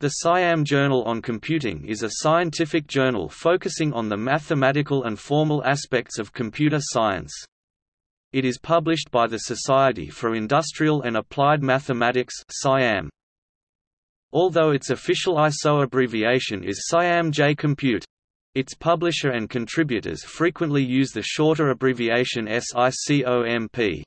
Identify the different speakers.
Speaker 1: The Siam Journal on Computing is a scientific journal focusing on the mathematical and formal aspects of computer science. It is published by the Society for Industrial and Applied Mathematics SIAM. Although its official ISO abbreviation is Siam J Compute. Its publisher and contributors frequently use the shorter abbreviation SICOMP.